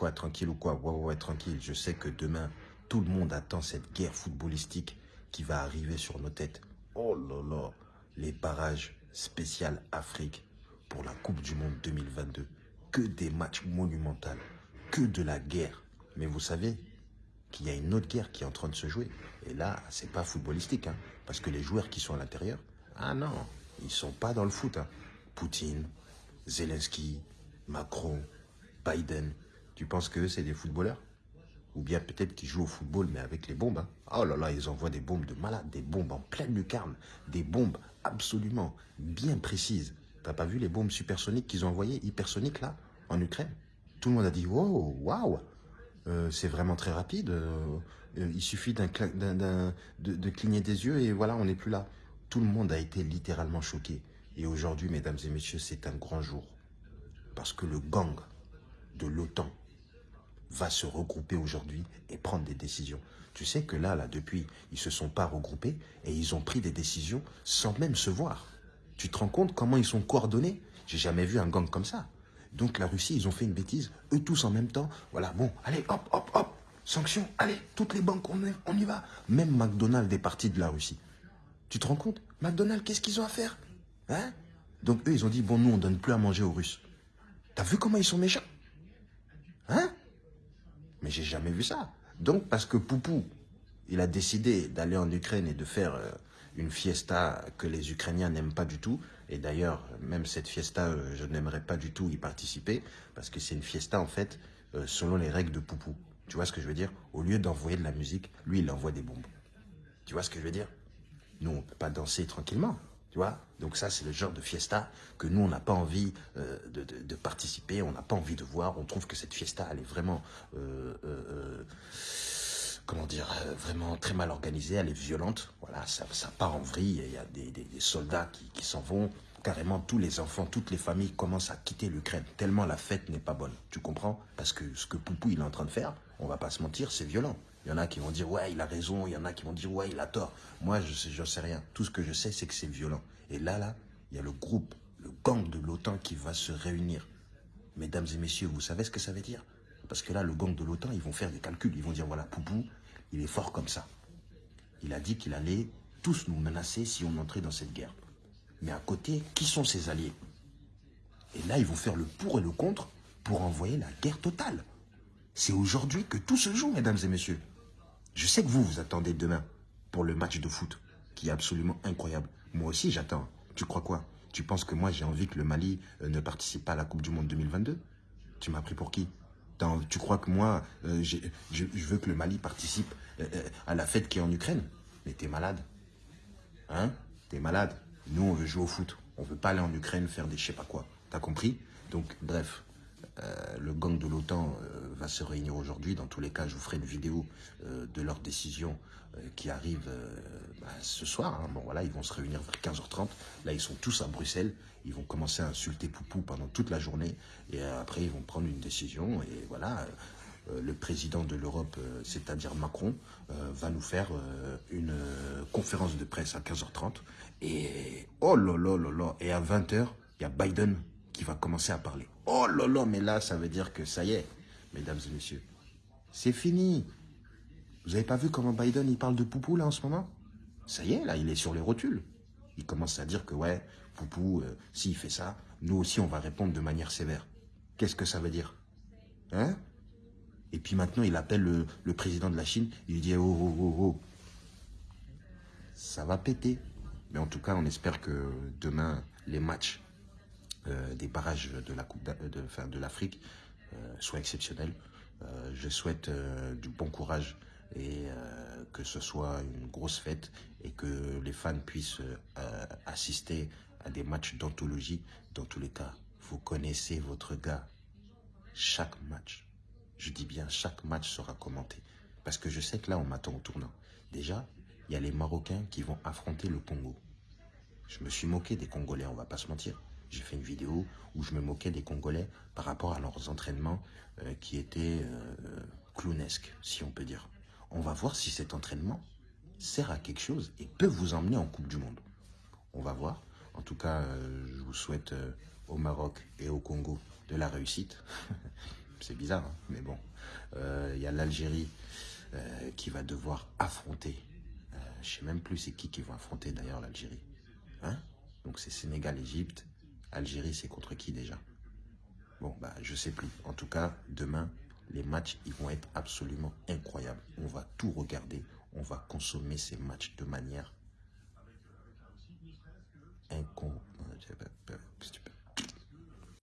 quoi, tranquille ou quoi? Ouais, ouais, ouais, tranquille. Je sais que demain, tout le monde attend cette guerre footballistique qui va arriver sur nos têtes. Oh là là, les barrages spécial Afrique pour la Coupe du Monde 2022. Que des matchs monumentaux, que de la guerre. Mais vous savez qu'il y a une autre guerre qui est en train de se jouer. Et là, c'est pas footballistique, hein, parce que les joueurs qui sont à l'intérieur, ah non, ils sont pas dans le foot. Hein. Poutine, Zelensky, Macron, Biden. Tu penses que c'est des footballeurs? Ou bien peut-être qu'ils jouent au football, mais avec les bombes. Hein? Oh là là, ils envoient des bombes de malade, des bombes en pleine lucarne, des bombes absolument bien précises. T'as pas vu les bombes supersoniques qu'ils ont envoyées, hypersoniques là, en Ukraine? Tout le monde a dit, wow, waouh, euh, c'est vraiment très rapide. Euh, il suffit de cligner des yeux et voilà, on n'est plus là. Tout le monde a été littéralement choqué. Et aujourd'hui, mesdames et messieurs, c'est un grand jour. Parce que le gang de l'OTAN va se regrouper aujourd'hui et prendre des décisions. Tu sais que là, là, depuis, ils se sont pas regroupés et ils ont pris des décisions sans même se voir. Tu te rends compte comment ils sont coordonnés? J'ai jamais vu un gang comme ça. Donc la Russie, ils ont fait une bêtise, eux tous en même temps. Voilà, bon, allez, hop, hop, hop, sanctions, allez, toutes les banques, on, y va. Même McDonald's est parti de la Russie. Tu te rends compte? McDonald's, qu'est-ce qu'ils ont à faire? Hein? Donc eux, ils ont dit, bon, nous, on donne plus à manger aux Russes. T'as vu comment ils sont méchants? Hein? Mais j'ai jamais vu ça. Donc, parce que Poupou, il a décidé d'aller en Ukraine et de faire euh, une fiesta que les Ukrainiens n'aiment pas du tout. Et d'ailleurs, même cette fiesta, euh, je n'aimerais pas du tout y participer, parce que c'est une fiesta, en fait, euh, selon les règles de Poupou. Tu vois ce que je veux dire? Au lieu d'envoyer de la musique, lui, il envoie des bombes. Tu vois ce que je veux dire? Nous, on ne peut pas danser tranquillement. Donc ça, c'est le genre de fiesta que nous, on n'a pas envie euh, de, participer, on n'a pas envie de voir. On trouve que cette fiesta, elle est vraiment, euh, euh, comment dire, vraiment très mal organisée, elle est violente. Voilà, ça, part en vrille, il y a des, soldats qui, qui s'en vont. Carrément, tous les enfants, toutes les familles commencent à quitter l'Ukraine, tellement la fête n'est pas bonne. Tu comprends? Parce que ce que Poupou, il est en train de faire, on va pas se mentir, c'est violent. Il y en a qui vont dire, ouais, il a raison. Il y en a qui vont dire, ouais, il a tort. Moi, je sais, sais rien. Tout ce que je sais, c'est que c'est violent. Et là, là, il y a le groupe, le gang de l'OTAN qui va se réunir. Mesdames et messieurs, vous savez ce que ça veut dire? Parce que là, le gang de l'OTAN, ils vont faire des calculs. Ils vont dire, voilà, Poupou, il est fort comme ça. Il a dit qu'il allait tous nous menacer si on entrait dans cette guerre. Mais à côté, qui sont ses alliés? Et là, ils vont faire le pour et le contre pour envoyer la guerre totale. C'est aujourd'hui que tout se joue, mesdames et messieurs. Je sais que vous, vous attendez demain pour le match de foot, qui est absolument incroyable. Moi aussi, j'attends. Tu crois quoi? Tu penses que moi, j'ai envie que le Mali euh, ne participe pas à la Coupe du Monde 2022 Tu m'as pris pour qui? Tu crois que moi, euh, je, veux que le Mali participe euh, à la fête qui est en Ukraine? Mais t'es malade. Hein? T'es malade. Nous, on veut jouer au foot. On veut pas aller en Ukraine faire des je sais pas quoi. T'as compris? Donc, bref, le gang de l'OTAN va se réunir aujourd'hui. Dans tous les cas, je vous ferai une vidéo euh, de leur décision qui arrive bah, ce soir. Hein. Bon, voilà, ils vont se réunir vers 15h30. Là, ils sont tous à Bruxelles. Ils vont commencer à insulter Poupou pendant toute la journée. Et après, ils vont prendre une décision. Et voilà, le président de l'Europe, c'est-à-dire Macron, va nous faire une conférence de presse à 15h30. Et oh là là là là, et à 20h, il y a Biden qui va commencer à parler. Oh là là, mais là, ça veut dire que ça y est, mesdames et messieurs. C'est fini. Vous avez pas vu comment Biden, il parle de Poupou, là, en ce moment? Ça y est, là, il est sur les rotules. Il commence à dire que, ouais, Poupou, euh, s'il fait ça, nous aussi, on va répondre de manière sévère. Qu'est-ce que ça veut dire? Hein? Et puis maintenant, il appelle le, président de la Chine, il lui dit, oh, oh, oh, oh. Ça va péter. Mais en tout cas, on espère que demain, les matchs euh, des barrages de la coupe de, l'Afrique exceptionnels. Euh, je souhaite du bon courage et que ce soit une grosse fête et que les fans puissent assister à des matchs d'anthologie. Dans tous les cas, vous connaissez votre gars. Chaque match, je dis bien chaque match sera commenté. Parce que je sais que là, on m'attend au tournant. Déjà, il y a les Marocains qui vont affronter le Congo. Je me suis moqué des Congolais, on va pas se mentir. J'ai fait une vidéo où je me moquais des Congolais par rapport à leurs entraînements euh, qui étaient euh, clownesques, si on peut dire. On va voir si cet entraînement sert à quelque chose et peut vous emmener en Coupe du Monde. On va voir. En tout cas, euh, je vous souhaite au Maroc et au Congo de la réussite. C'est bizarre, hein, mais bon. Euh, il y a l'Algérie euh, qui va devoir affronter. Euh, je sais même plus c'est qui qui va affronter d'ailleurs l'Algérie. Hein? Donc c'est Sénégal, Égypte. Algérie, c'est contre qui déjà? Bon, bah, je sais plus. En tout cas, demain, les matchs, ils vont être absolument incroyables. On va tout regarder. On va consommer ces matchs de manière incommensurable.